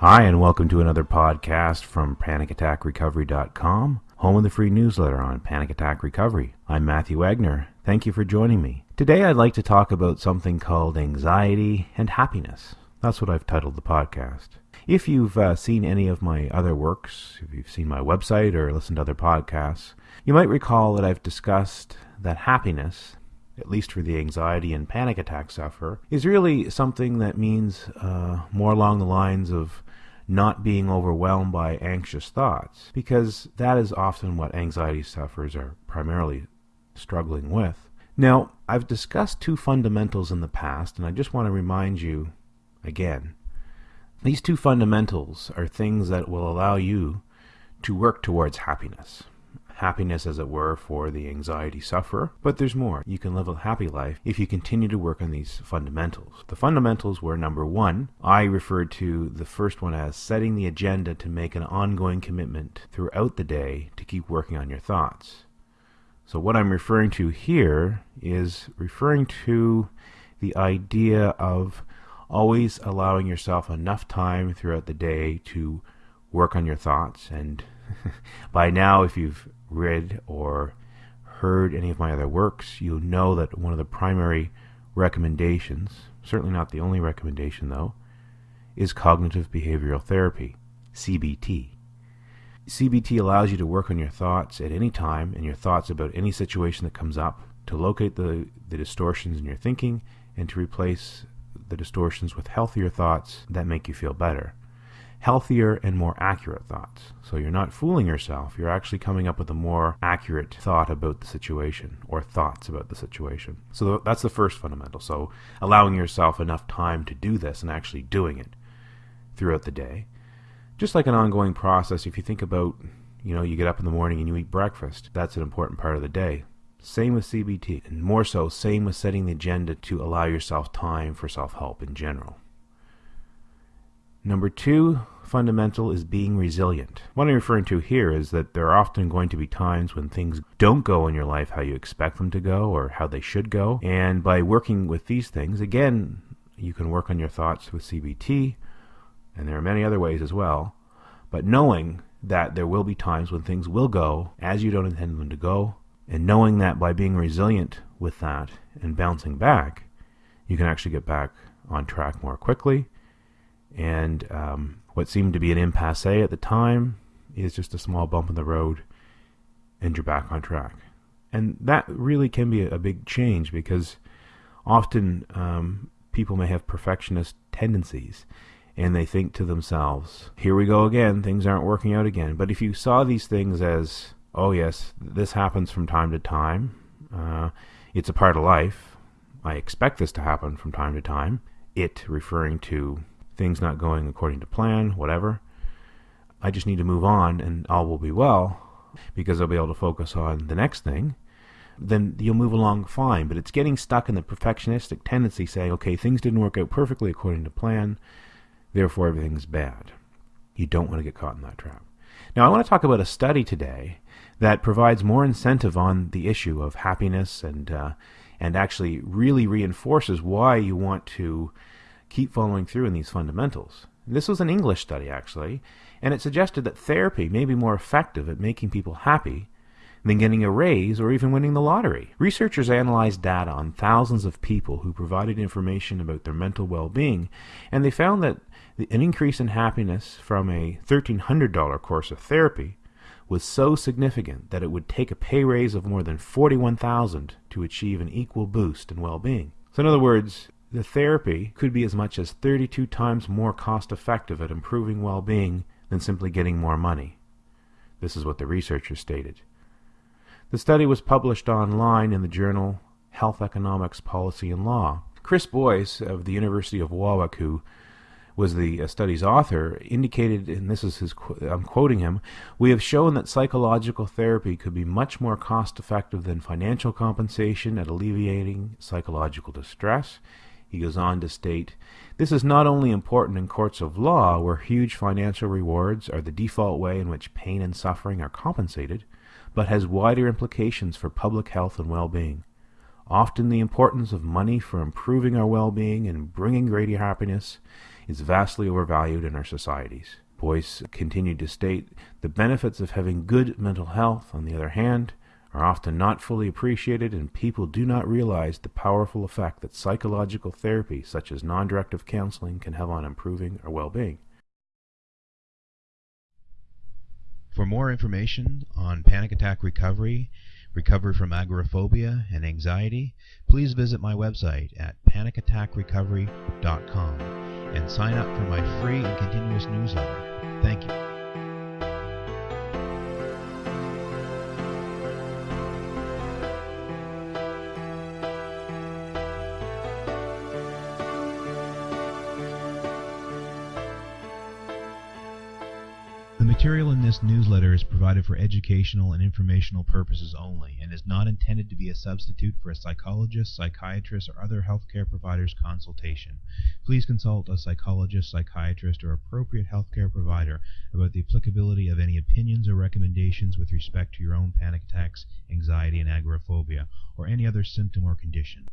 Hi, and welcome to another podcast from PanicAttackRecovery.com, home of the free newsletter on Panic Attack Recovery. I'm Matthew Wagner. Thank you for joining me. Today I'd like to talk about something called anxiety and happiness. That's what I've titled the podcast. If you've uh, seen any of my other works, if you've seen my website or listened to other podcasts, you might recall that I've discussed that happiness, at least for the anxiety and panic attack sufferer, is really something that means uh, more along the lines of not being overwhelmed by anxious thoughts, because that is often what anxiety sufferers are primarily struggling with. Now, I've discussed two fundamentals in the past, and I just want to remind you again. These two fundamentals are things that will allow you to work towards happiness. Happiness, as it were, for the anxiety sufferer. But there's more. You can live a happy life if you continue to work on these fundamentals. The fundamentals were number one, I referred to the first one as setting the agenda to make an ongoing commitment throughout the day to keep working on your thoughts. So, what I'm referring to here is referring to the idea of always allowing yourself enough time throughout the day to work on your thoughts. And by now, if you've read or heard any of my other works, you'll know that one of the primary recommendations, certainly not the only recommendation though, is cognitive behavioral therapy, CBT. CBT allows you to work on your thoughts at any time and your thoughts about any situation that comes up, to locate the, the distortions in your thinking, and to replace the distortions with healthier thoughts that make you feel better. Healthier and more accurate thoughts. So you're not fooling yourself, you're actually coming up with a more accurate thought about the situation or thoughts about the situation. So that's the first fundamental. So allowing yourself enough time to do this and actually doing it throughout the day just like an ongoing process, if you think about, you know, you get up in the morning and you eat breakfast, that's an important part of the day. Same with CBT, and more so, same with setting the agenda to allow yourself time for self help in general. Number two fundamental is being resilient. What I'm referring to here is that there are often going to be times when things don't go in your life how you expect them to go or how they should go. And by working with these things, again, you can work on your thoughts with CBT, and there are many other ways as well, but knowing that there will be times when things will go as you don't intend them to go, and knowing that by being resilient with that and bouncing back, you can actually get back on track more quickly. And um, what seemed to be an impasse at the time is just a small bump in the road, and you're back on track. And that really can be a, big change because often um, people may have perfectionist tendencies and they think to themselves, here we go again, things aren't working out again. But if you saw these things as, oh, yes, this happens from time to time, uh, it's a part of life, I expect this to happen from time to time, it referring to things not going according to plan, whatever, I just need to move on and all will be well because I'll be able to focus on the next thing then you'll move along fine. But it's getting stuck in the perfectionistic tendency saying, okay, things didn't work out perfectly according to plan. Therefore, everything's bad. You don't want to get caught in that trap. Now, I want to talk about a study today that provides more incentive on the issue of happiness and uh, and actually really reinforces why you want to keep following through in these fundamentals. This was an English study, actually, and it suggested that therapy may be more effective at making people happy than getting a raise or even winning the lottery. Researchers analyzed data on thousands of people who provided information about their mental well being, and they found that an increase in happiness from a $1,300 course of therapy was so significant that it would take a pay raise of more than 41000 to achieve an equal boost in well-being. So in other words, the therapy could be as much as 32 times more cost effective at improving well-being than simply getting more money. This is what the researchers stated. The study was published online in the journal Health Economics Policy and Law. Chris Boyce of the University of Warwick, who was the uh, study's author, indicated, and this is his, I'm quoting him, we have shown that psychological therapy could be much more cost effective than financial compensation at alleviating psychological distress. He goes on to state, this is not only important in courts of law, where huge financial rewards are the default way in which pain and suffering are compensated, but has wider implications for public health and well-being. Often the importance of money for improving our well-being and bringing greater happiness is vastly overvalued in our societies. Boyce continued to state the benefits of having good mental health, on the other hand, are often not fully appreciated, and people do not realize the powerful effect that psychological therapy, such as non directive counseling, can have on improving our well being. For more information on panic attack recovery, recovery from agoraphobia, and anxiety, please visit my website at panicattackrecovery.com and sign up for my free and continuous newsletter. Thank you. Material in this newsletter is provided for educational and informational purposes only and is not intended to be a substitute for a psychologist, psychiatrist, or other healthcare provider's consultation. Please consult a psychologist, psychiatrist, or appropriate healthcare provider about the applicability of any opinions or recommendations with respect to your own panic attacks, anxiety, and agoraphobia, or any other symptom or condition.